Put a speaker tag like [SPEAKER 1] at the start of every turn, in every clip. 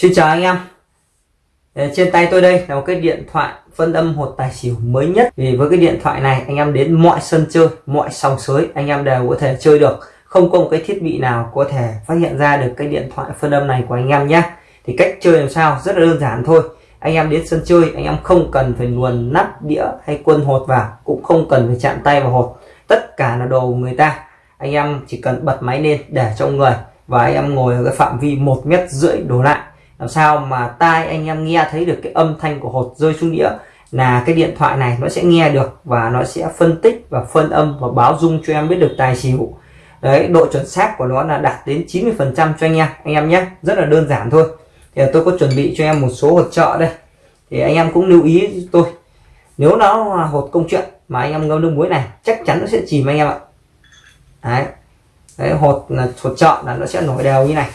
[SPEAKER 1] Xin chào anh em. Ờ, trên tay tôi đây là một cái điện thoại phân âm hột tài xỉu mới nhất. Vì với cái điện thoại này, anh em đến mọi sân chơi, mọi sòng sới, anh em đều có thể chơi được. Không có một cái thiết bị nào có thể phát hiện ra được cái điện thoại phân âm này của anh em nhé. Thì cách chơi làm sao? Rất là đơn giản thôi. Anh em đến sân chơi, anh em không cần phải luồn nắp đĩa hay quân hột vào, cũng không cần phải chạm tay vào hột. Tất cả là đồ của người ta. Anh em chỉ cần bật máy lên để trong người và anh em ngồi ở cái phạm vi một mét rưỡi đổ lại làm sao mà tai anh em nghe thấy được cái âm thanh của hột rơi xuống đĩa là cái điện thoại này nó sẽ nghe được và nó sẽ phân tích và phân âm và báo dung cho em biết được tài xỉu. Đấy độ chuẩn xác của nó là đạt đến 90 phần trăm cho anh em anh em nhé. Rất là đơn giản thôi. Thì tôi có chuẩn bị cho em một số hột trợ đây. Thì anh em cũng lưu ý tôi. Nếu nó hột công chuyện mà anh em ngâm nước muối này chắc chắn nó sẽ chìm anh em ạ. Đấy, đấy hột là hột trợ là nó sẽ nổi đều như này.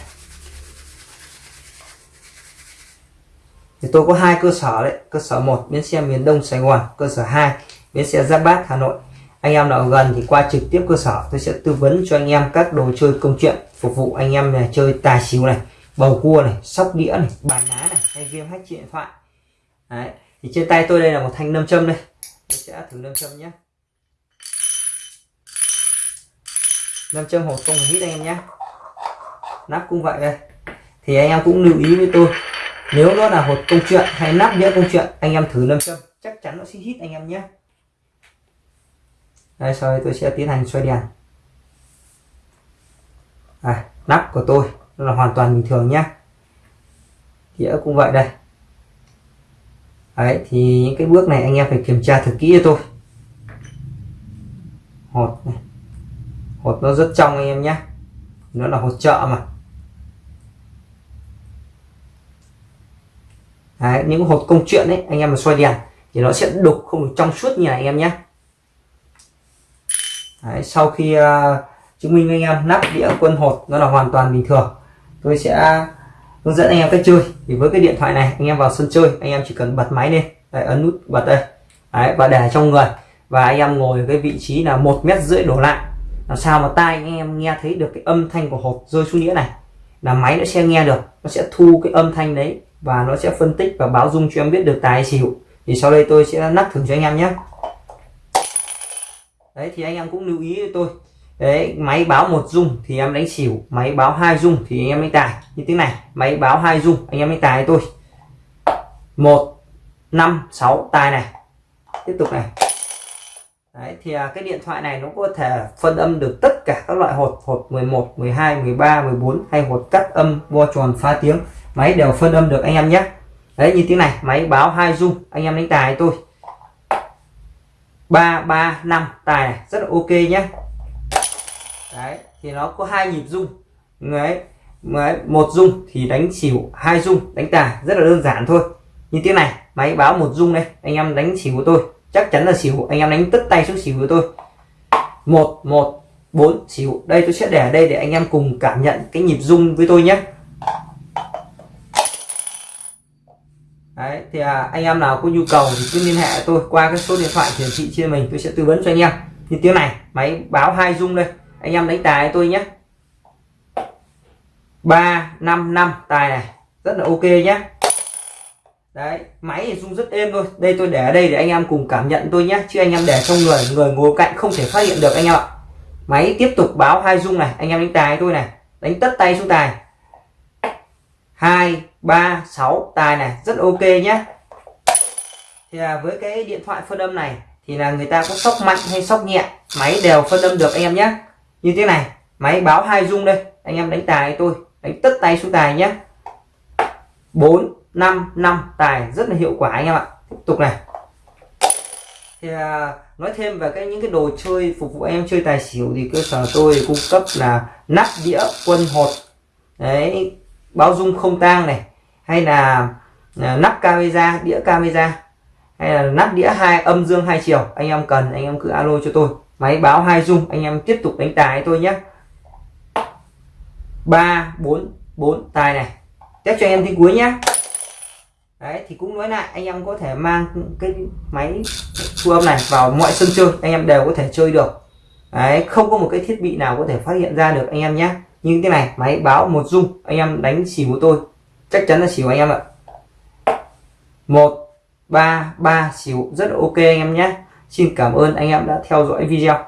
[SPEAKER 1] Thì tôi có hai cơ sở đấy. Cơ sở một, bến xe miền Đông Sài Gòn. Cơ sở 2 bến xe Giáp Bát, Hà Nội. Anh em nào gần thì qua trực tiếp cơ sở. Tôi sẽ tư vấn cho anh em các đồ chơi công chuyện phục vụ anh em này chơi tài xỉu này, bầu cua này, sóc đĩa này, bàn ná này, hay game hack điện thoại. Đấy. Thì trên tay tôi đây là một thanh nâm châm đây. Tôi sẽ thử nâm châm nhé. Nâm châm hột không hít anh em nhé. Nắp cũng vậy đây. Thì anh em cũng lưu ý với tôi nếu nó là hột công chuyện hay nắp đĩa công chuyện anh em thử lâm châm. Chắc chắn nó sẽ hít anh em nhé. Đây sau đây tôi sẽ tiến hành xoay đèn. À, nắp của tôi là hoàn toàn bình thường nhé. Đĩa cũng vậy đây. Đấy thì những cái bước này anh em phải kiểm tra thật kỹ cho tôi. Hột này. Hột nó rất trong anh em nhé. Nó là hột trợ mà. Đấy, những hột công chuyện đấy anh em mà xoay đèn thì nó sẽ đục không được trong suốt như này anh em nhé. Đấy, sau khi uh, chứng minh anh em nắp đĩa quân hột nó là hoàn toàn bình thường tôi sẽ hướng dẫn anh em cách chơi. Thì với cái điện thoại này anh em vào sân chơi anh em chỉ cần bật máy lên đấy, ấn nút bật đây. Đấy, và để trong người và anh em ngồi ở cái vị trí là một mét rưỡi đổ lại. Làm sao mà tai anh em nghe thấy được cái âm thanh của hộp rơi xuống đĩa này là máy nó sẽ nghe được nó sẽ thu cái âm thanh đấy và nó sẽ phân tích và báo dung cho em biết được tài xỉu. Thì sau đây tôi sẽ nắp thử cho anh em nhé. Đấy thì anh em cũng lưu ý tôi. Đấy máy báo một dung thì em đánh xỉu máy báo hai dung thì anh em đánh tài. Như thế này máy báo hai dung anh em đánh tài tôi một năm sáu tài này. Tiếp tục này. Đấy, thì à, cái điện thoại này nó có thể phân âm được tất cả các loại hột. Hột 11 12 13 14 hay hột cắt âm bo tròn phá tiếng máy đều phân âm được anh em nhé. Đấy như thế này máy báo hai dung anh em đánh tài tôi. ba ba năm tài này rất là ok nhé. Đấy thì nó có hai nhịp dung đấy, đấy một dung thì đánh xỉu hai dung đánh tài rất là đơn giản thôi. Như thế này máy báo một dung đây anh em đánh xỉu của tôi. Chắc chắn là xỉu anh em đánh tất tay xuống xỉu của tôi. Một một bốn xỉu. Đây tôi sẽ để ở đây để anh em cùng cảm nhận cái nhịp dung với tôi nhé. Đấy, thì à, anh em nào có nhu cầu thì cứ liên hệ tôi qua cái số điện thoại hiển thị trên mình tôi sẽ tư vấn cho anh em. Như tiếng này máy báo hai dung đây anh em đánh tài tôi nhé. ba năm năm tài này rất là ok nhé. Đấy máy thì rung rất êm thôi đây tôi để ở đây để anh em cùng cảm nhận tôi nhé chứ anh em để trong người người ngồi cạnh không thể phát hiện được anh em ạ. Máy tiếp tục báo hai rung này anh em đánh tài tôi này đánh tất tay xuống tài. Hai ba sáu tài này rất ok nhé. Thì là với cái điện thoại phân âm này thì là người ta có sóc mạnh hay sóc nhẹ máy đều phân âm được anh em nhé. Như thế này máy báo hai dung đây anh em đánh tài tôi đánh tất tay xuống tài nhé. 4 5 5 tài rất là hiệu quả anh em ạ. Tiếp tục này. Thì à, nói thêm về cái những cái đồ chơi phục vụ em chơi tài xỉu thì cơ sở tôi cung cấp là nắp đĩa quân hột. Đấy báo dung không tang này hay là à, nắp camera, đĩa camera. Hay là nắp đĩa hai, âm dương hai chiều. Anh em cần, anh em cứ alo cho tôi. Máy báo hai dung anh em tiếp tục đánh tài tôi nhé. Ba, bốn bốn, tài này. Test cho em tiếng cuối nhé. Đấy, thì cũng nói lại, anh em có thể mang cái máy thu âm này vào mọi sân chơi, anh em đều có thể chơi được. Đấy, không có một cái thiết bị nào có thể phát hiện ra được anh em nhé. Như thế này, máy báo một dung anh em đánh xỉu của tôi chắc chắn là xỉu anh em ạ. Một, ba ba xỉu rất là ok anh em nhé. Xin cảm ơn anh em đã theo dõi video.